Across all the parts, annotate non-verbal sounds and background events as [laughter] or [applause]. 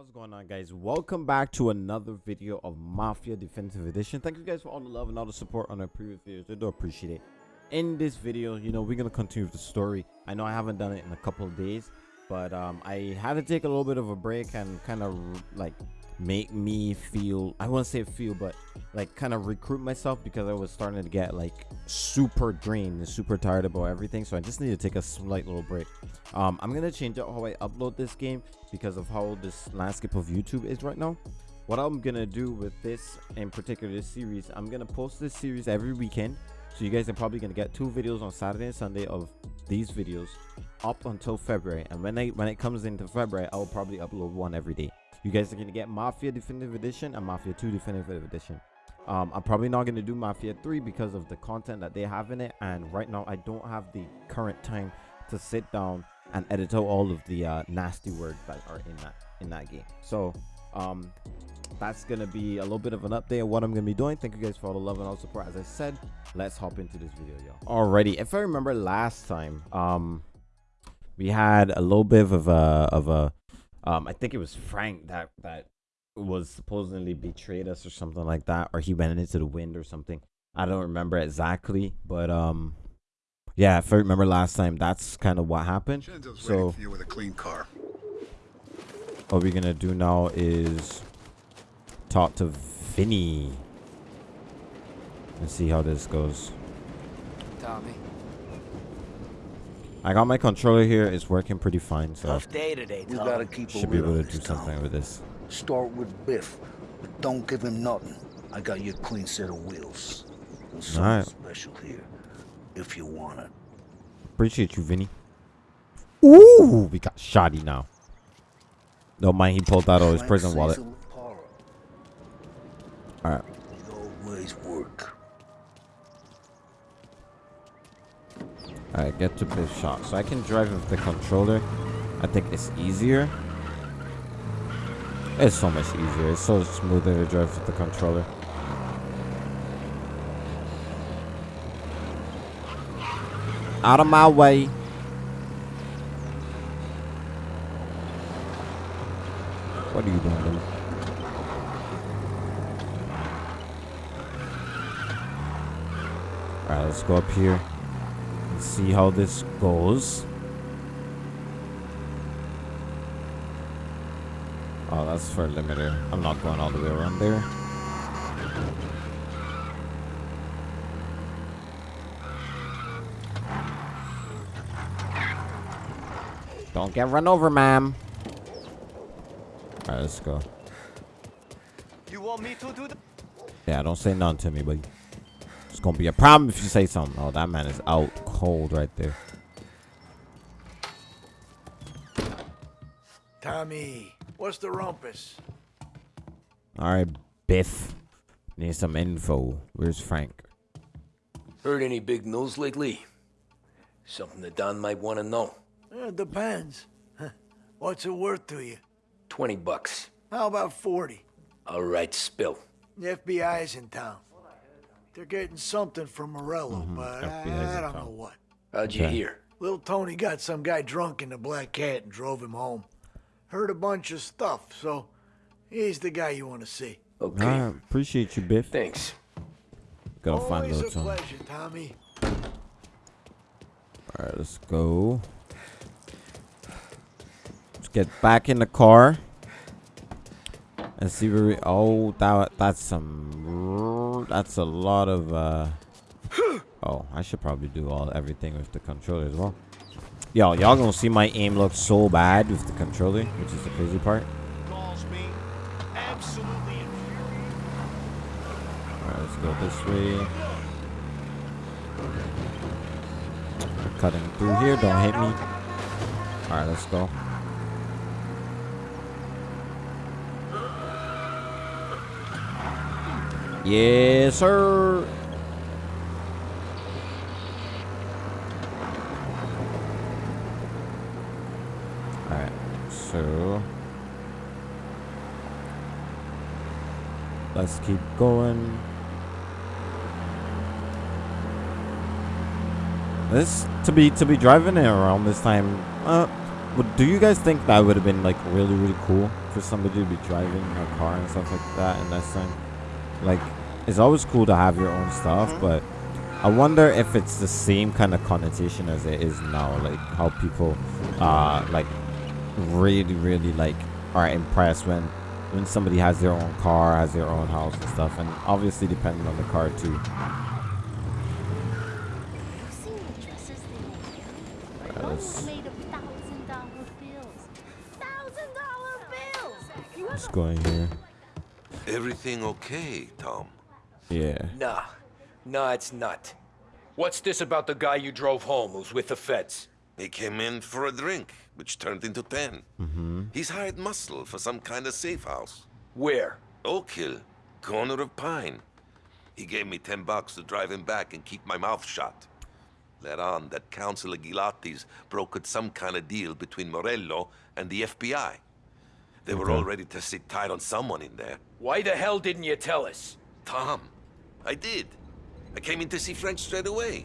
What's going on guys? Welcome back to another video of Mafia Definitive Edition. Thank you guys for all the love and all the support on our previous videos. I do appreciate it. In this video, you know, we're to continue the story. I know I haven't done it in a couple of days, but um, I had to take a little bit of a break and kind of like make me feel i won't say feel but like kind of recruit myself because i was starting to get like super drained and super tired about everything so i just need to take a slight little break. Um i'm gonna change out how i upload this game because of how this landscape of youtube is right now. What i'm gonna do with this in particular this series i'm gonna post this series every weekend so you guys are probably gonna get two videos on saturday and sunday of these videos up until february and when i when it comes into february i'll probably upload one every day you guys are gonna get Mafia Definitive Edition and Mafia 2 Definitive Edition. Um, I'm probably not gonna do Mafia 3 because of the content that they have in it, and right now I don't have the current time to sit down and edit out all of the uh, nasty words that are in that in that game. So um, that's gonna be a little bit of an update of what I'm gonna be doing. Thank you guys for all the love and all support. As I said, let's hop into this video, y'all. Alrighty, if I remember last time, um, we had a little bit of a of a um, I think it was Frank that that was supposedly betrayed us or something like that, or he went into the wind or something. I don't remember exactly, but um, yeah, if I remember last time, that's kind of what happened. so with a clean car. What we're gonna do now is talk to Vinny and see how this goes. Tommy. I got my controller here. It's working pretty fine, so Tough day today, We gotta keep should be able to do this town. something with this. Start with Biff, but don't give him nothing. I got you a clean set of wheels. And something Alright. special here, if you want it. Appreciate you, Vinny. Ooh, we got shoddy now. Don't mind he pulled out of his prison wallet. Alright. Alright, get to Biff shot. So I can drive with the controller. I think it's easier. It's so much easier. It's so smoother to drive with the controller. Out of my way. What are you doing, Billy? Alright, let's go up here and see how this goes. Oh, that's for a limiter. I'm not going all the way around there. Don't get run over, ma'am. Alright, let's go. You want me to do that? Yeah, don't say nothing to me, buddy. It's gonna be a problem if you say something. Oh, that man is out cold right there. Tommy, what's the rumpus? Alright, Biff. Need some info. Where's Frank? Heard any big news lately? Something that Don might want to know. Eh, depends. What's it worth to you? 20 bucks. How about 40? All right, spill. The FBI's in town. They're getting something from Morello, mm-hmm. but I, FBI's I in don't know what. How'd you Okay. hear? Little Tony got some guy drunk in the Black Cat and drove him home. Heard a bunch of stuff, so he's the guy you want to see. Okay. Alright, appreciate you, Biff. Thanks. Gotta find Always a little Tony. pleasure, Tommy. Alright, let's go. Let's get back in the car. And see where we oh that that's some that's a lot of uh Oh, I should probably do all everything with the controller as well. Yo, y'all gonna see my aim look so bad with the controller, which is the crazy part. Alright, let's go this way. Cutting through here, don't hit me. Alright, let's go. Yes, sir. Alright, so let's keep going. This to be to be driving it around this time. Uh, do you guys think that would have been like really really cool for somebody to be driving a car and stuff like that in that time? Like, it's always cool to have your own stuff, but I wonder if it's the same kind of connotation as it is now. Like how people, uh, like really really like are impressed when when somebody has their own car, has their own house and stuff, and obviously depending on the car too. You seen the dresses they make here? Yeah, Those let's- are made of thousand dollar bills. Thousand dollar bills! You Let's ever go in here. Everything okay, Tom? Yeah. Nah. Nah, it's not. What's this about the guy you drove home who's with the feds? He came in for a drink, which turned into ten. Mm-hmm. He's hired muscle for some kind of safe house. Where? Oak Hill, corner of Pine. He gave me ten bucks to drive him back and keep my mouth shut. Let on that Councilor Gilatti's brokered some kind of deal between Morello and the FBI. They were all ready to sit tight on someone in there. Why the hell didn't you tell us? Tom, I did. I came in to see Frank straight away.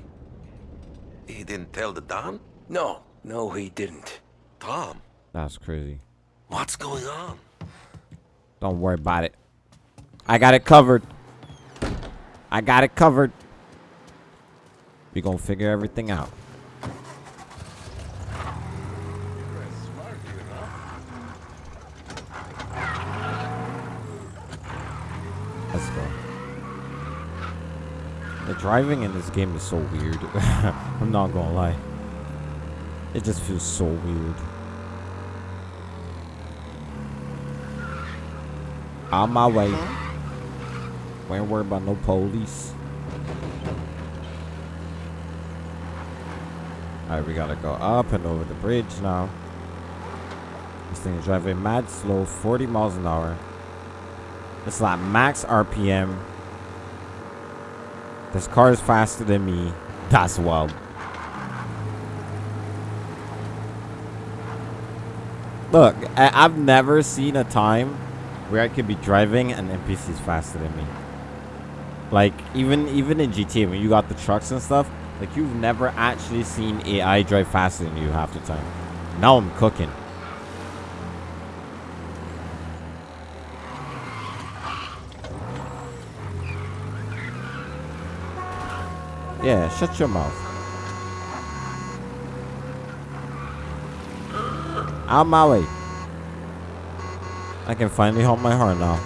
He didn't tell the Don? No, no, he didn't. Tom, That's crazy. what's going on? Don't worry about it. I got it covered. I got it covered. We gonna figure everything out. Let's go. The driving in this game is so weird. [laughs] I'm not gonna lie. It just feels so weird. On my way. We ain't worried about no police. Alright, we gotta go up and over the bridge now. This thing is driving mad slow, 40 miles an hour. It's like max RPM. This car is faster than me. That's wild. Look, I I've never seen a time where I could be driving and NPCs faster than me. Like even even in GTA when you got the trucks and stuff, like you've never actually seen AI drive faster than you half the time. Now I'm cooking. Yeah, shut your mouth. Out my way. I can finally hold my heart now.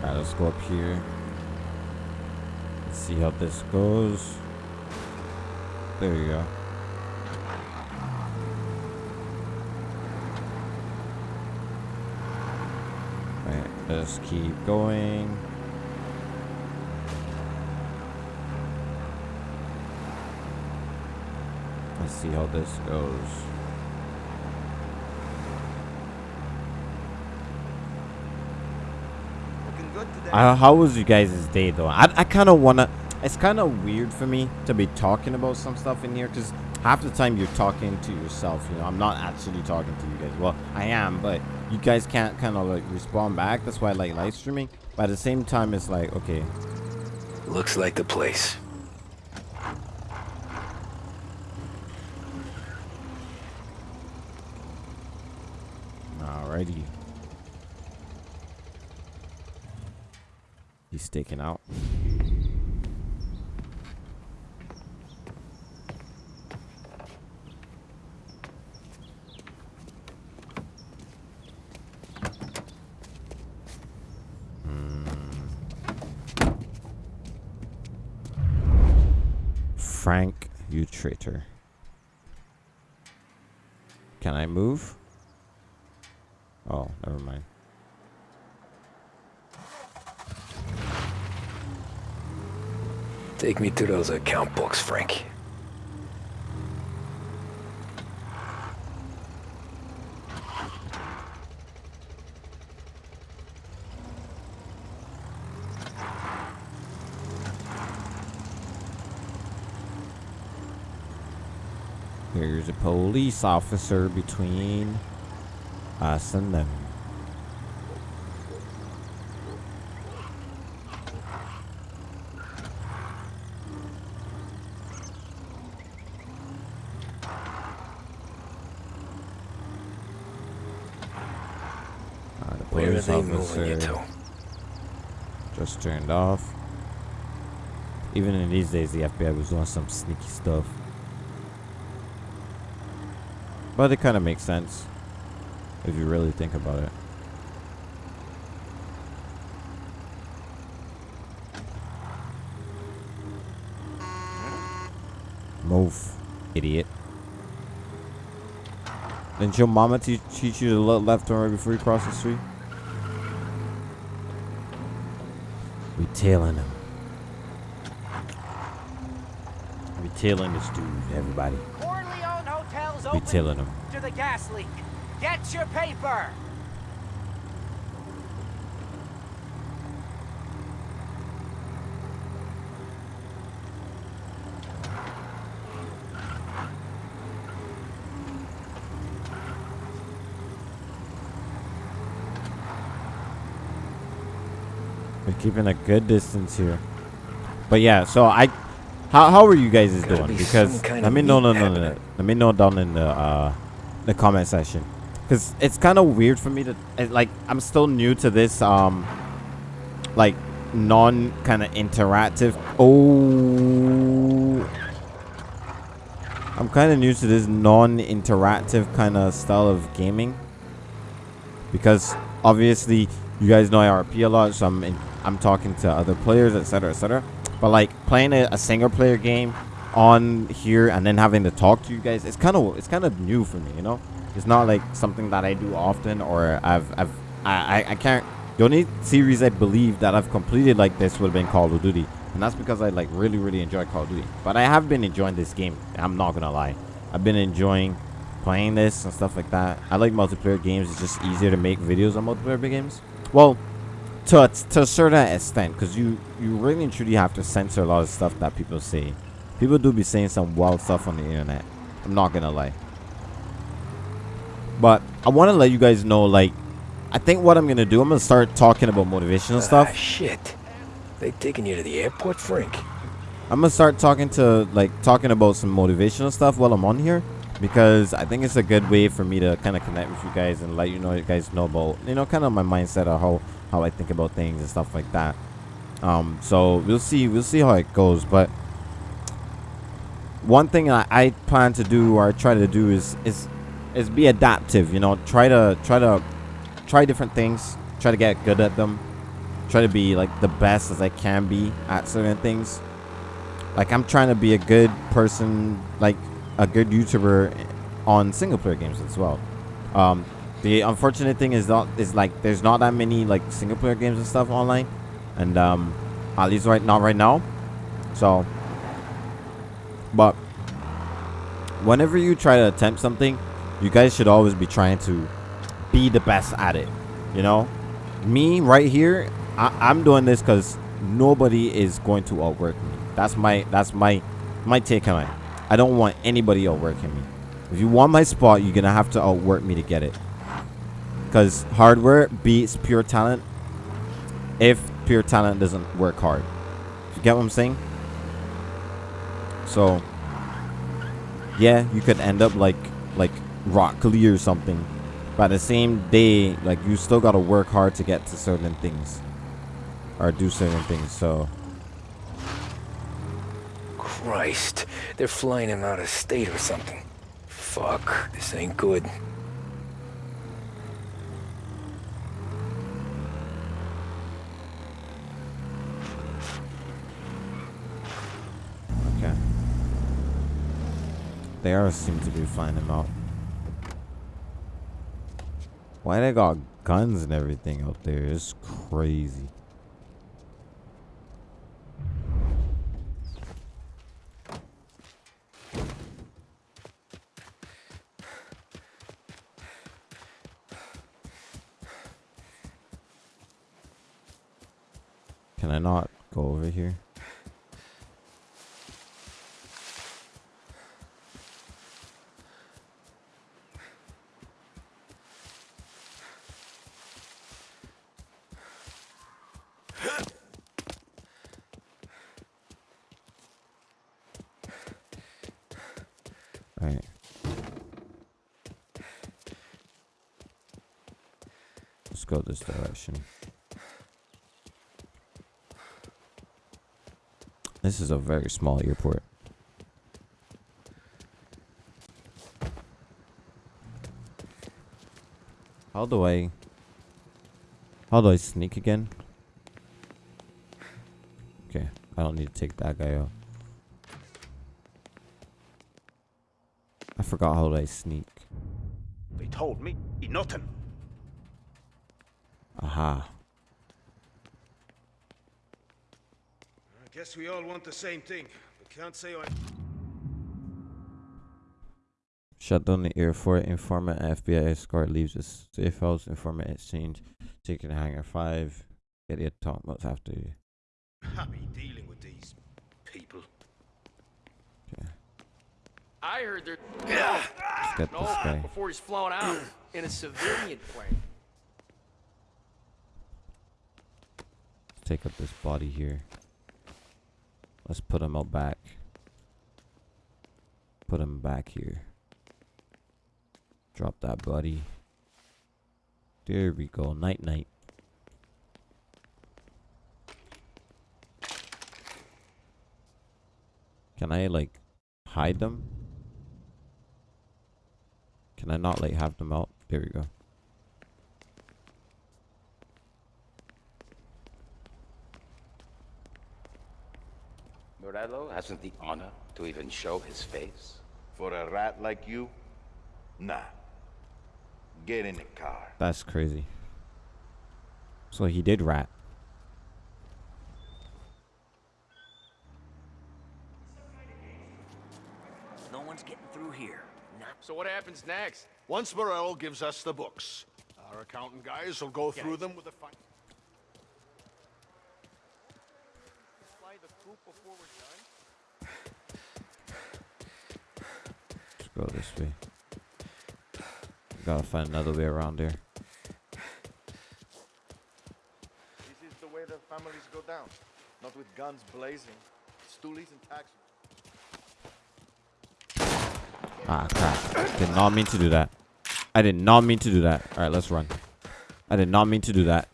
Alright, let's go up here. Let's see how this goes. There you go. Alright, let's keep going. Let's see how this goes. Uh, how was you guys' day though? I, I kind of wanna. It's kind of weird for me to be talking about some stuff in here because half the time you're talking to yourself. You know, I'm not actually talking to you guys. Well, I am, but you guys can't kind of like respond back. That's why I like live streaming. But at the same time, it's like okay, Looks like the place. alrighty. He's staking out. Frank, you traitor. Can I move? Oh, never mind. Take me to those account books, Frank. There's a police officer between us and them. Uh, the police officer just turned off. Even in these days, the FBI was doing some sneaky stuff. But it kind of makes sense if you really think about it. Move, idiot. Didn't your mama teach, teach you to look left and right before you cross the street? We tailing him. We tailing this dude, everybody. Corleone Hotel's We open tailing him. to the gas leak. Get your paper. We're keeping a good distance here. But yeah, so I, how how are you guys is doing? be Because let me know, no, meat no, no, no, let me know down in the uh, the comment section. Cause it's kind of weird for me to it, like I'm still new to this um, like non kind of interactive. Oh, I'm kind of new to this non-interactive kind of style of gaming because obviously you guys know I RP a lot, so I'm in, I'm talking to other players, etc., etc. But like playing a, a single player game on here and then having to talk to you guys, it's kind of it's kind of new for me, you know. It's not like something that I do often, or I've I've I I, I can't. The only series I believe that I've completed like this would have been Call of Duty, and that's because I like really really enjoy Call of Duty. But I have been enjoying this game. I'm not gonna lie, I've been enjoying playing this and stuff like that. I like multiplayer games. It's just easier to make videos on multiplayer games. Well, to a, to a certain extent, because you you really and truly have to censor a lot of stuff that people say. People do be saying some wild stuff on the internet. I'm not gonna lie. But I want to let you guys know, like, I think what I'm gonna do, I'm gonna start talking about motivational Ah, stuff. shit. They taking you to the airport, Frank? I'm gonna start talking to like talking about some motivational stuff while I'm on here because I think it's a good way for me to kind of connect with you guys and let you know you guys know about you know kind of my mindset of how how I think about things and stuff like that. Um, so we'll see we'll see how it goes, but one thing I, I plan to do or I try to do is is is be adaptive. You know, try to try to try different things, try to get good at them, try to be like the best as I can be at certain things like I'm trying to be a good person, like a good YouTuber on single player games as well. Um, the unfortunate thing is not is like there's not that many like single player games and stuff online, and um, at least right not right now. So, but whenever you try to attempt something, you guys should always be trying to be the best at it. You know, me right here, I, I'm doing this because nobody is going to outwork me. That's my that's my my take on it. I don't want anybody outworking me. If you want my spot, you're gonna have to outwork me to get it. Cause hardware beats pure talent. If pure talent doesn't work hard, you get what I'm saying? So, yeah, you could end up like like Rock Lee or something. But the same day, like you still gotta work hard to get to certain things, or do certain things. So. Christ. They're flying him out of state or something. Fuck. This ain't good. Okay. They are seem to be flying him out. Why they got guns and everything out there? It's crazy. Can I not go over here? Let's go this direction. This is a very small airport. How do I... How do I sneak again? Okay, I don't need to take that guy out. I forgot how do I sneak. They told me nothing. Aha. Guess we all want the same thing, but can't say I. Shut down the airport. Informant FBI escort leaves the safe house. Informant exchange. Taking hangar 5. Get the talk about after you. [laughs] Happy dealing with these people. Okay. I heard they're Let's get no this guy. before he's flown out in a civilian plane. take up this body here. Let's put them out back. Put them back here. Drop that buddy. There we go. Night night. Can I like hide them? Can I not like have them out? There we go. Morello hasn't the honor to even show his face. For a rat like you? Nah. Get in the car. That's crazy. So he did rat. No one's getting through here. Not So what happens next? Once Morello gives us the books, our accountant guys will go through them with a fine. Fly the coop before we're done? Let's go this way. Gotta find another way around here. This is the way the families go down. Not with guns blazing, stoolies and taxis. Ah, crap. Did not mean to do that. I did not mean to do that. Alright, let's run. I did not mean to do that.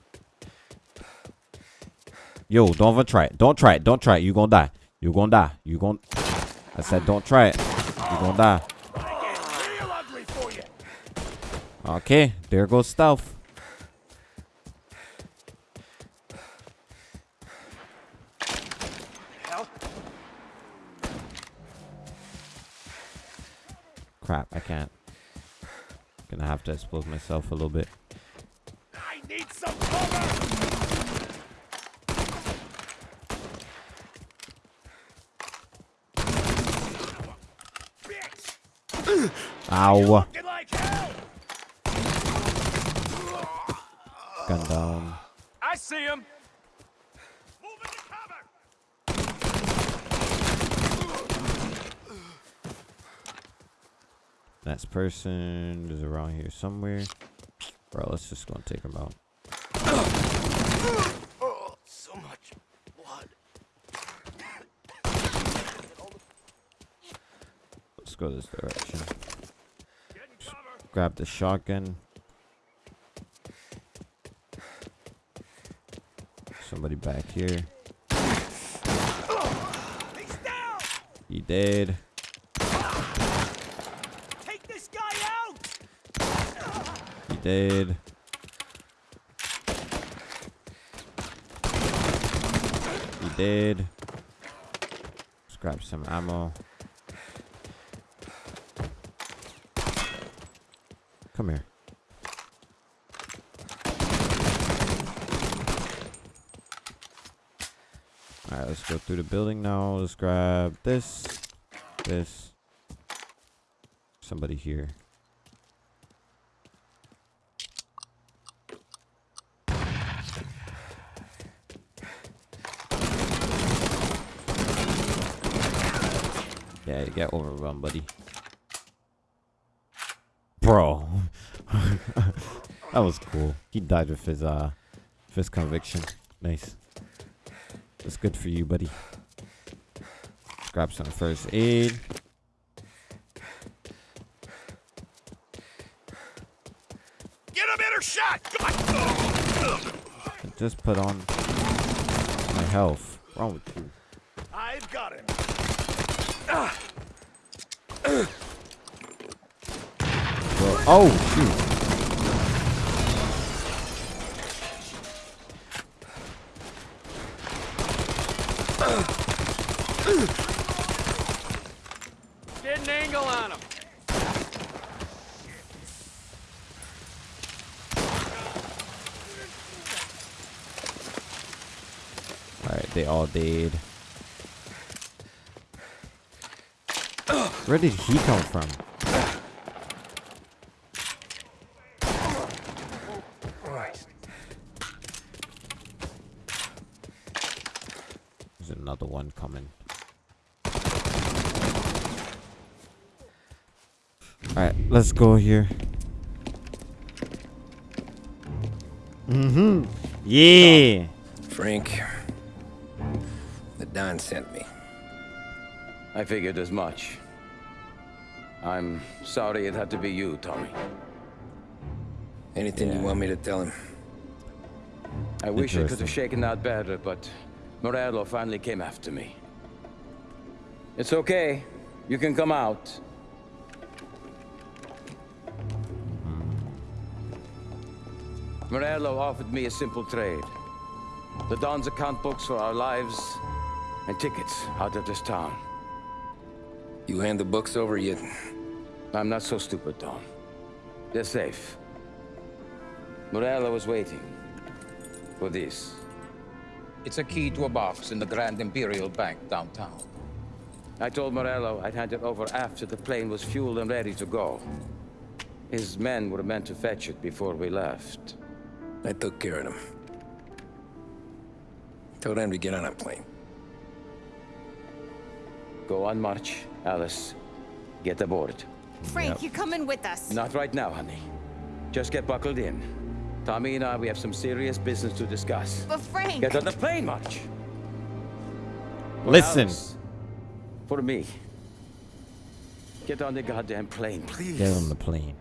Yo, don't even try it. Don't try it. Don't try it. You gonna die. You gonna die. You gonna... I said don't try it. You gonna die. Okay, there goes stealth. Crap, I can't. Gonna have to expose myself a little bit. I need some cover. Ow. looking like hell. Gun down. I see him. Move. Next person is around here somewhere. Bro, let's just go and take him out. Oh, so much blood. Let's go this direction. Get in cover. Grab the shotgun. Somebody back here. He's down. He dead. Take this guy out. He dead. He dead. Let's grab some ammo. Come here. Alright, let's go through the building now. Let's grab this, this. Somebody here. Yeah, you get overrun, buddy. Bro. [laughs] that was cool. He died with his uh with his conviction. Nice. That's good for you, buddy. Grab some first aid. Get a better shot. Come just put on my health. What's wrong with you? I've got him. Bro. Oh shoot. Get an angle on him. Alright, they all died. Where did he come from? There's another one coming. Alright, let's go here. Mm-hmm. Yeah. Frank, the sent me. I figured as much. I'm sorry it had to be you, Tommy. Anything you want me to tell him? I wish I could have shaken out better, but Morello finally came after me. It's okay. You can come out. Hmm. Morello offered me a simple trade. The Don's account books for our lives and tickets out of this town. You hand the books over yet? I'm not so stupid, Don. They're safe. Morello was waiting for this. It's a key to a box in the Grand Imperial Bank downtown. I told Morello I'd hand it over after the plane was fueled and ready to go. His men were meant to fetch it before we left. I took care of them. Told them to get on a plane. Go on march, Alice. Get aboard. Frank, you're coming with us. Not right now, honey. Just get buckled in. Tommy and I, we have some serious business to discuss. But Frank... Get on the plane, March. Listen. Alice. For me. Get on the goddamn plane, please. Get on the plane.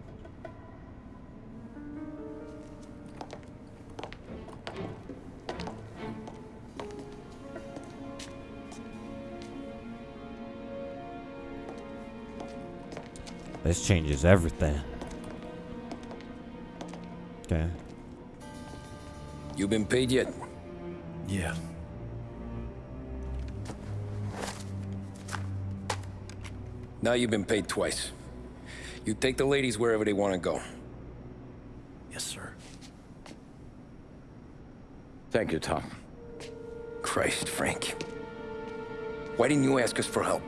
This changes everything. Okay. You been paid yet? Yeah. Now you've been paid twice. You take the ladies wherever they want to go. Yes, sir. Thank you, Tom. Christ, Frank. Why didn't you ask us for help?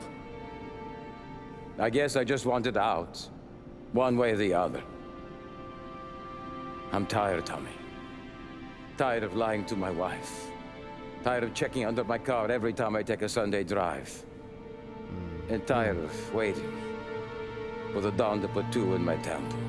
I guess I just wanted out. One way or the other. I'm tired, Tommy. Tired of lying to my wife. Tired of checking under my car every time I take a Sunday drive. And tired of waiting for the dawn to put two in my temple.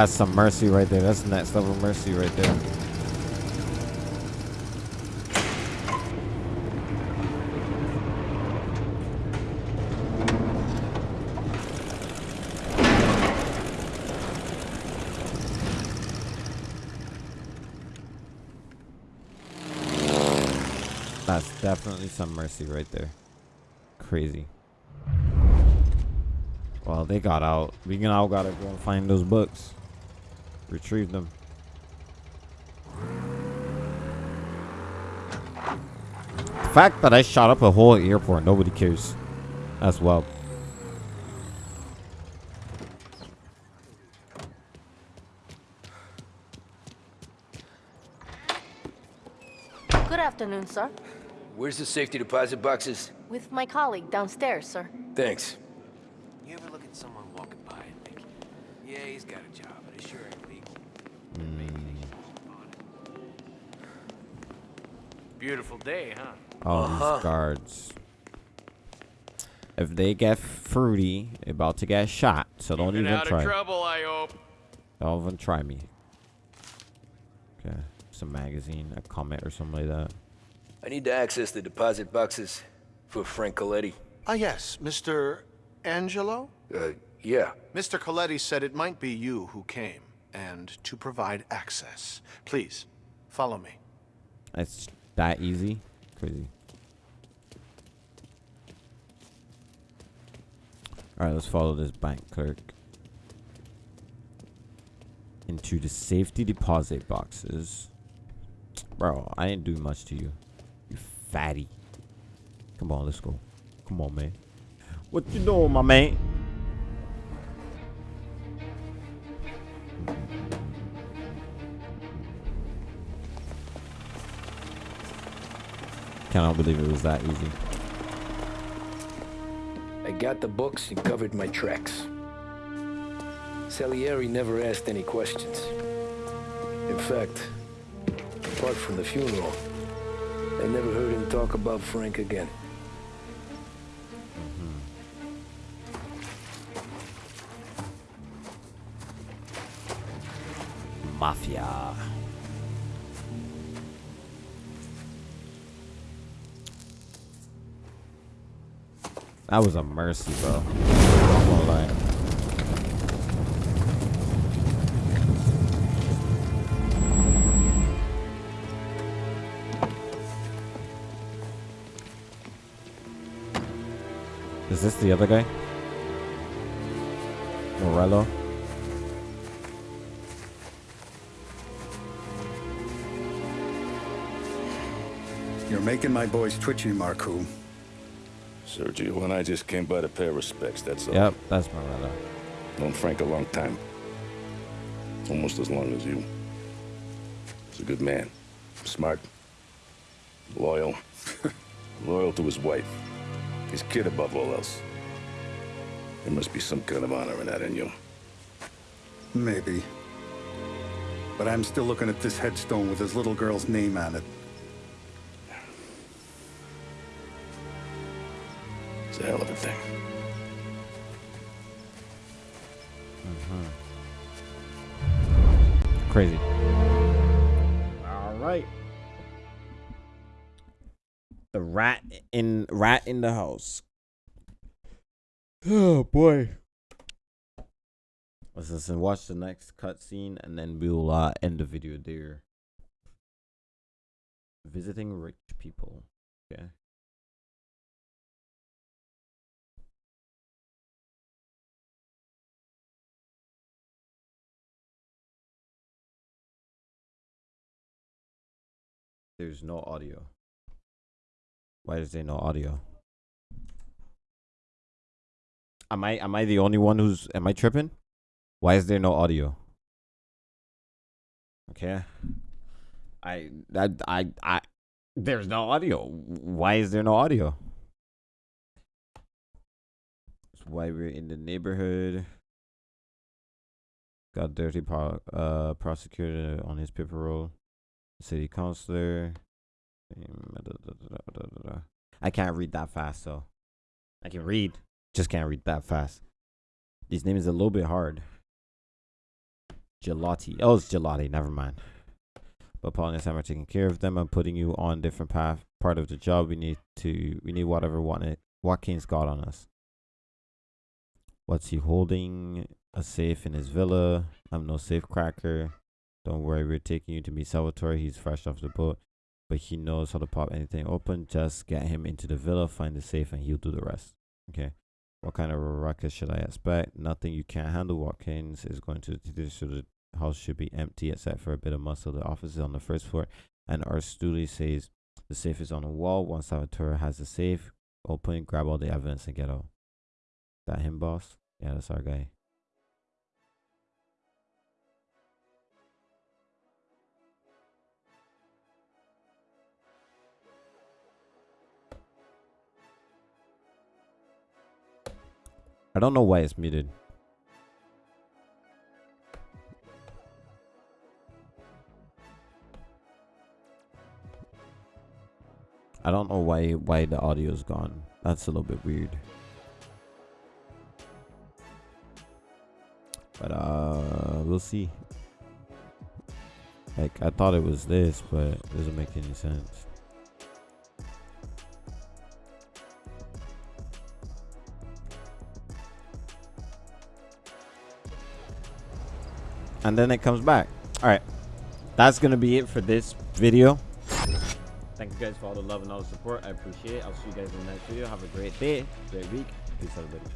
That's some mercy right there. That's next level mercy right there. That's definitely some mercy right there. Crazy. Well, they got out. We can all gotta go and find those books. Retrieve them. The fact that I shot up a whole airport, nobody cares. As well. Good afternoon, sir. Where's the safety deposit boxes? With my colleague downstairs, sir. Thanks. You ever look at someone walking by and think, yeah, he's got a job, but it sure ain't legal. Beautiful day, huh? All Uh-huh. these guards. If they get fruity, they about to get shot. So don't Keeping even try. of trouble, I hope. Don't even try me. Okay. Some magazine, a comment or something like that. I need to access the deposit boxes for Frank Colletti. Ah, yes, Mr. Angelo? Uh, yeah. Mr. Colletti said it might be you who came, and to provide access. Please, follow me. It's that easy. Crazy. Alright, let's follow this bank clerk. Into the safety deposit boxes. Bro, I didn't do much to you. You fatty. Come on, let's go. Come on, man. What you doing, my man? Cannot believe it was that easy. I got the books and covered my tracks. Salieri never asked any questions. In fact, apart from the funeral, I never heard him talk about Frank again. Mm-hmm. Mafia. That was a mercy, bro. Is this the other guy? Morello? You're making my boys twitchy, Marku. Sergio and I just came by to pay respects, that's all. Yep, that's Morello. Known Frank a long time. Almost as long as you. He's a good man. Smart. Loyal. [laughs] Loyal to his wife. His kid above all else. There must be some kind of honor in that in you. Maybe. But I'm still looking at this headstone with his little girl's name on it. A hell of a thing. Crazy. All right. The rat in rat in the house. Oh boy. Let's listen. Watch the next cutscene, and then we'll uh, end the video there. Visiting rich people. Okay. There's no audio. Why is there no audio? Am I am I the only one who's am I tripping? Why is there no audio? Okay. I I I, I there's no audio. Why is there no audio? That's why we're in the neighborhood. Got dirty pro- uh prosecutor on his paper roll. City councilor. I can't read that fast, so I can read, just can't read that fast. These names are a little bit hard. Gelati. Oh, it's gelati. Never mind. But Paul and Sam are taking care of them. I'm putting you on different path. Part of the job. We need to. We need whatever Wat- Watkins got on us. What's he holding? A safe in his villa. I'm no safe cracker. Don't worry, we're taking you to meet Salvatore. He's fresh off the boat, but he knows how to pop anything open. Just get him into the villa, find the safe, and he'll do the rest. Okay. What kind of ruckus should I expect? Nothing you can't handle. Watkins is going to this so the house should be empty except for a bit of muscle. The office is on the first floor, and our Stooley says the safe is on the wall. Once Salvatore has the safe open, grab all the evidence and get out. That him, boss? Yeah, that's our guy. I don't know why it's muted. I don't know why why the audio is gone. That's a little bit weird. But uh we'll see. Like I thought it was this, but it doesn't make any sense. And then it comes back. Alright. That's gonna be it for this video. Thank you guys for all the love and all the support. I appreciate it. I'll see you guys in the next video. Have a great day, great week. Peace, out, everybody.